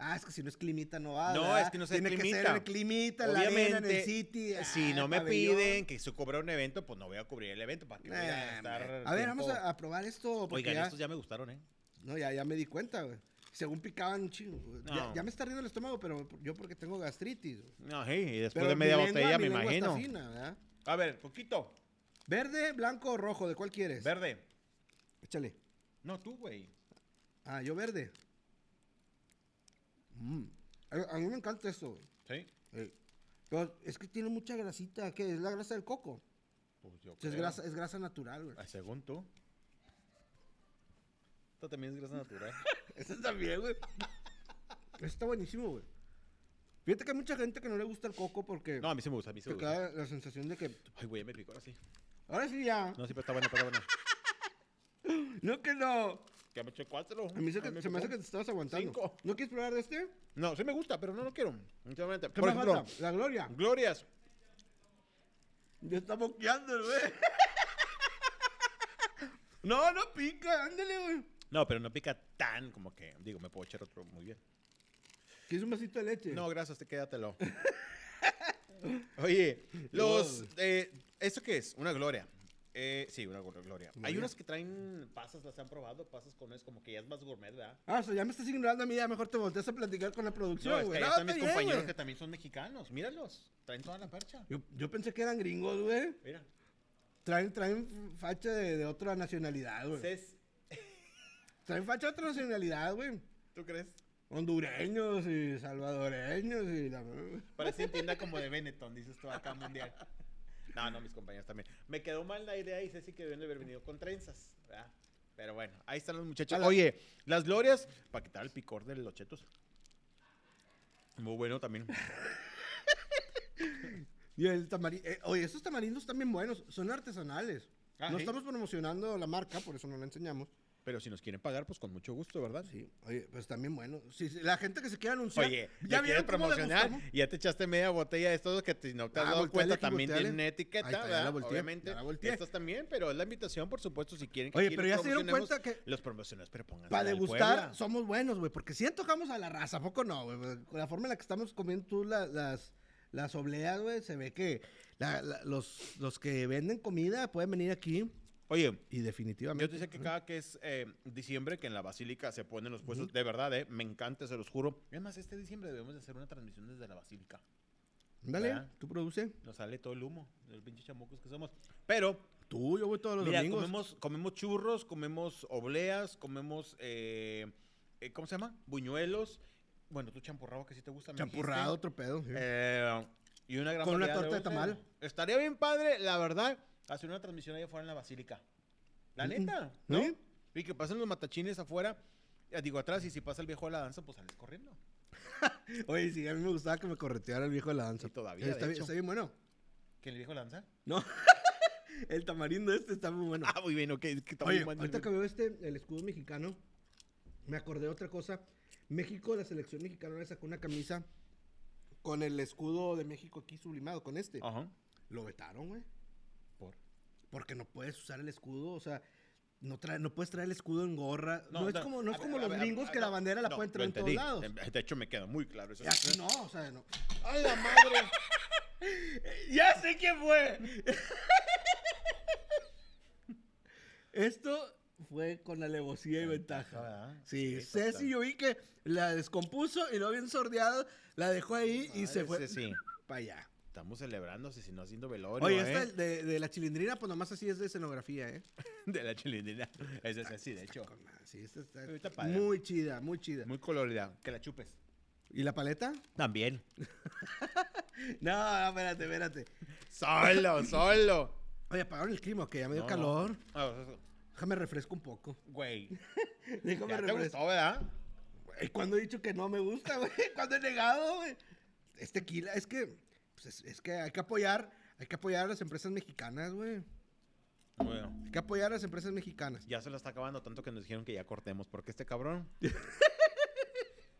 Ah, es que si no es climita no va. No, ¿verdad? es que no se Tiene que ser climita. el climita, la arena, en el Obviamente, City. si ah, no me pabellón. piden que se cubra un evento, pues no voy a cubrir el evento para que voy a Nah, estar. hombre. a ver, vamos a, a probar esto. Oigan, ya, estos ya me gustaron, ¿eh? No, ya, ya me di cuenta, güey. Según picaban chingo. Ya, me está riendo el estómago, pero yo porque tengo gastritis. güey. No, sí, y después Pero de media lengua- botella, mi me imagino. A ver, poquito. ¿Verde, blanco o rojo? ¿De cuál quieres? Verde. Échale. No, tú, güey. Ah, yo verde. Mm. A, a mí me encanta esto, güey. Sí. Eh, Pero es que tiene mucha grasita. ¿Qué? Es la grasa del coco. Pues yo O sea, es, creo. grasa, es grasa natural, güey. Ah, Según tú. Esto también es grasa natural. Eso también, güey. Eso está buenísimo, güey. Fíjate que hay mucha gente que no le gusta el coco porque No, a mí sí me gusta, a mí sí me gusta. queda la sensación de que. Ay, güey, ya me picó así. Ahora sí ya. No, sí, pero está bueno, está bueno. No que no. Que me eché cuatro. A mí se, Ay, que- se me hace que te estabas aguantando. Cinco. ¿No quieres probar de este? No, sí me gusta, pero no lo quiero. Sinceramente. ¿Qué Por ejemplo, falta? La gloria. Glorias. Ya está boqueando, güey. no, no pica. Ándale, güey. No, pero no pica tan como que, digo, me puedo echar otro muy bien. ¿Quieres un vasito de leche? No, gracias, te quédatelo. Oye, los. Eh, ¿Esto qué es? Una gloria. Eh, sí, una glo- gloria. Hay Gloria. unas que traen pasas, las han probado, pasas con es como que ya es más gourmet, ¿verdad? Ah, o sea, ya me estás ignorando a mí. Ya mejor te volteas a platicar con la No, producción, es que güey. No, están mis bien, compañeros que también son mexicanos. Míralos. Traen toda la percha. Yo, yo pensé que eran gringos, güey. Mira. Traen, traen facha de, de otra nacionalidad, güey. Ces- Traen facha de otra nacionalidad, güey. ¿Tú crees? Hondureños y salvadoreños y la... Parece tienda como de Benetton, dices tú acá mundial. No, no, mis compañeros también. Me quedó mal la idea y Ceci que deben de haber venido con trenzas, ¿verdad? Pero bueno, ahí están los muchachos. Oye, las glorias, para quitar el picor de los chetos. Muy bueno también. Y el tamari- eh, oye, estos tamarindos están bien buenos, son artesanales. Ah, no ¿sí? estamos promocionando la marca, por eso no la enseñamos. Pero si nos quieren pagar, pues con mucho gusto, ¿verdad? Sí, oye, pues buenos. Sí, sí, la gente que se quiera anunciar. Oye, ¿ya cómo promocionar y ya te echaste media botella de estos que te- no te has Ah, dado cuenta también tienen etiqueta, está, ya la ¿verdad? volteé, Obviamente. la. Estas también, pero es la invitación, por supuesto, si quieren que Oye, pero ya se dieron cuenta que- los promociones, pero pónganse Para degustar somos buenos, güey, porque si tocamos a la raza, ¿a poco no, güey? Con la forma en la que estamos comiendo tú la- las, las obleas, güey, se ve que la- la- los, los que venden comida pueden venir aquí Oye, y definitivamente. yo te decía que cada que es eh, diciembre, que en la Basílica se ponen los puestos, de verdad, eh, me encanta, se los juro. Además, este diciembre debemos de hacer una transmisión desde la Basílica. Dale, ¿verdad? tú produce. Nos sale todo el humo, de los pinches chamucos que somos. Pero Tú, yo voy todos los Mira, domingos. comemos, comemos churros, comemos obleas, comemos, eh, eh, ¿cómo se llama? Buñuelos. Bueno, tú champurrado que sí te gusta. Champurrado, otro pedo. sí. Eh, y una gran Con una torta de dulces. tamal. Estaría bien padre, la verdad, hacer una transmisión allá afuera en la basílica. La Mm, neta, ¿no? ¿sí? Y que pasen los matachines afuera, eh, digo atrás, y si pasa el viejo de la danza, pues sales corriendo. Oye, sí, a mí me gustaba que me correteara el viejo de la danza. Y todavía, Está, de bien- hecho. está bien bueno. ¿Que el viejo de la danza? No. el tamarindo este está muy bueno. Ah, muy bien, ok. que está Oye, muy bueno. ahorita que veo este, el escudo mexicano, me acordé de otra cosa. México, la selección mexicana le sacó una camisa con el escudo de México aquí sublimado, con este. Ajá. Lo vetaron, güey. ¿Por? Porque no puedes usar el escudo, o sea, no, trae, no puedes traer el escudo en gorra. No, es no, como, no es como ver, los ver, gringos que la bandera la pueden lo traer en todos lados. Em, De hecho, me queda muy claro eso. Aquí no, o sea, no. ¡Ay, la madre! ¡Ya sé quién fue! Esto fue con alevosía y ventaja. ¿verdad? Sí, Sí, Ceci yo vi que la descompuso y luego bien sordeado, la dejó ahí y se fue Ceci. para allá. Estamos celebrándose, si no haciendo velorio, Oye, ¿eh? esta de, de la chilindrina, pues nomás así es de escenografía, ¿eh? De la chilindrina. Esa es así, de hecho. Con Sí, esta está Está padre. muy chida, muy chida. Muy colorida. Que la chupes. ¿Y la paleta? También. No, espérate, espérate. Solo, solo. Oye, apagaron el clima, que ya me dio No, no. calor. Ah, Déjame refresco un poco. Güey. Déjame Ya te refresco. gustó, ¿verdad? Güey, ¿Cuándo he dicho que no me gusta, güey? ¿Cuándo he negado, güey? Es tequila, es que, pues es, es que hay que apoyar, hay que apoyar a las empresas mexicanas, güey. Bueno. Hay que apoyar a las empresas mexicanas. Ya se la está acabando tanto que nos dijeron que ya cortemos. porque este cabrón?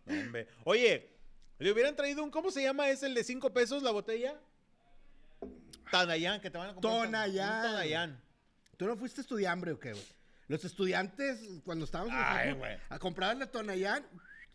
No, hombre. Oye, ¿le hubieran traído un... ¿Cómo se llama ese, el de 5 pesos, la botella? Tonayán, que te van a comprar. Tonayán. Un Tonayán. ¿Tú no fuiste estudiambre o qué, güey? Los estudiantes, cuando estábamos en Ay, a comprar la Tonayán,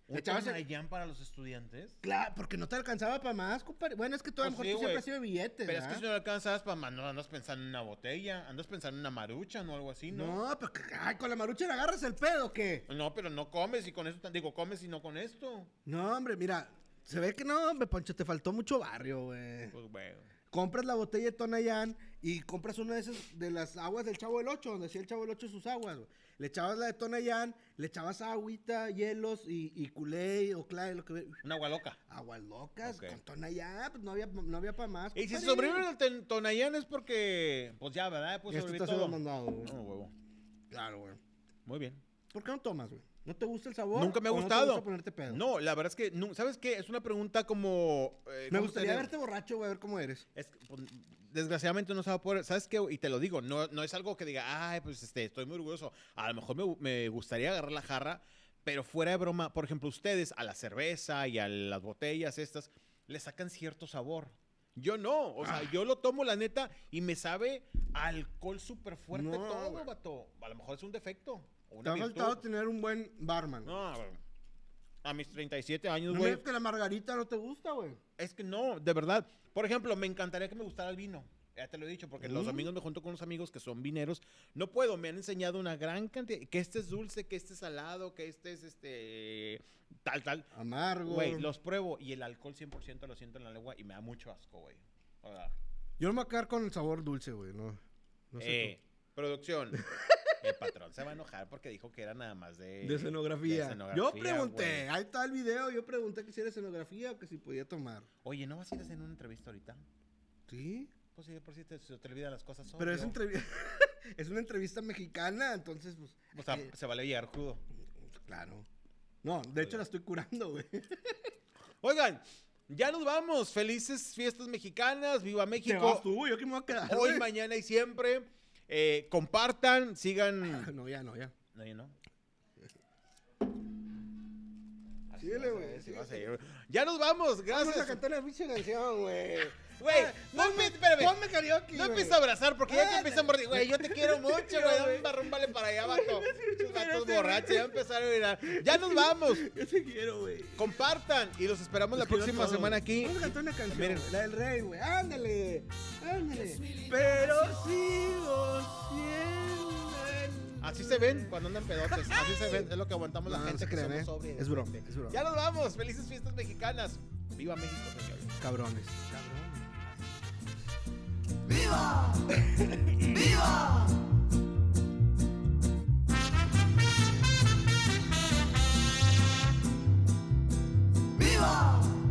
¿Un el- Tonayán para los estudiantes? Claro, porque no te alcanzaba para más, compadre. Bueno, es que tú a lo Pues mejor sí, tú siempre güey. has sido billetes, Pero es que si no le alcanzas para más, no andas pensando en una botella, andas pensando en una marucha o algo así, ¿no? No, pero que- ay, con la marucha le agarras el pedo, ¿o ¿qué? No, pero no comes y con eso, digo, comes y no con esto. No, hombre, mira, se ve que no, hombre, Poncho, te faltó mucho barrio, güey. Pues, bueno. compras la botella de Tonayán y compras una de esas de las aguas del Chavo del Ocho, donde hacía el Chavo del Ocho sus aguas. güey. Le echabas la de Tonayán, le echabas agüita, hielos y, y culé o clay, lo que ve- Un agua loca. Aguas locas con Tonayán, pues no había, no había para más. Y si compadre. sobrevive el Tonayán es porque, pues ya, ¿verdad? Pues Esto está todo. mandado, güey. No, huevo. Claro, güey. Muy bien. ¿Por qué no tomas, güey? ¿No te gusta el sabor? Nunca me ha o no te gustado. gusta ponerte pedo? No, la verdad es que, ¿sabes qué? Es una pregunta como... eh, Me ¿cómo gustaría sería? verte borracho, güey, a ver cómo eres. Es que, pues, desgraciadamente no se va a poder, ¿sabes qué? Y te lo digo, no, no es algo que diga, ay, pues este, estoy muy orgulloso. A lo mejor me, me gustaría agarrar la jarra, pero fuera de broma, por ejemplo, ustedes a la cerveza y a las botellas estas, le sacan cierto sabor. Yo no, o sea, Ah. yo lo tomo la neta y me sabe alcohol súper fuerte No, todo, vato. A lo mejor es un defecto. Te ha virtud. faltado tener un buen barman. No. A mis 37 años, No güey. digas que la margarita no te gusta, güey. Es que no, de verdad. Por ejemplo, me encantaría que me gustara el vino. Ya te lo he dicho, porque los Mm. domingos me junto con unos amigos que son vineros. No puedo, me han enseñado una gran cantidad. Que este es dulce, que este es salado, que este es este. Tal, tal. Amargo. Güey, los pruebo y el alcohol 100% lo siento en la lengua y me da mucho asco, güey. Yo no me voy a quedar con el sabor dulce, güey. No, no sé eh, producción. El patrón se va a enojar porque dijo que era nada más de... De escenografía. de escenografía, yo pregunté, güey. ahí está el video, yo pregunté que si era escenografía o que si podía tomar. Oye, ¿no vas a ir a hacer una entrevista ahorita? Sí. Pues sí, por si te, se te olvidan las cosas. Pero es, obvio. entrevi- es una entrevista mexicana, entonces, pues. O sea, eh, se vale llegar crudo. claro. No, de hecho la estoy curando, güey. Oigan, ya nos vamos. Felices fiestas mexicanas. Viva Te vas México. tú, yo que me voy a quedar. Hoy, mañana y siempre. Eh, compartan, sigan. No, ya, no, ya. No, ya no. Así Síguele, güey. Ya nos vamos, Vamos a gracias. cantar la pinche canción, güey. Güey, Ah, no ponme- espérame. Ponme karaoke, No empieces a abrazar porque ya te empiezan a morder. Güey, yo te quiero mucho, güey. Dame un barrón, vale para allá, vatos Espérate, borrachos, ya empezaron a mirar. Ya nos vamos. Yo te quiero, güey. Compartan y los esperamos la próxima semana aquí. Vamos a cantar una canción, Miren. la del rey, güey. Ándale, ándale. Pero sigo siendo. Así se ven cuando andan pedotes. Así se ven. Es lo que aguantamos la No, no gente se que crean, somos ¿eh? Es broma, es broma. Ya nos vamos. Felices fiestas mexicanas. Viva México, señores. Cabrones. ¡Viva! ¡Viva! ¡Viva!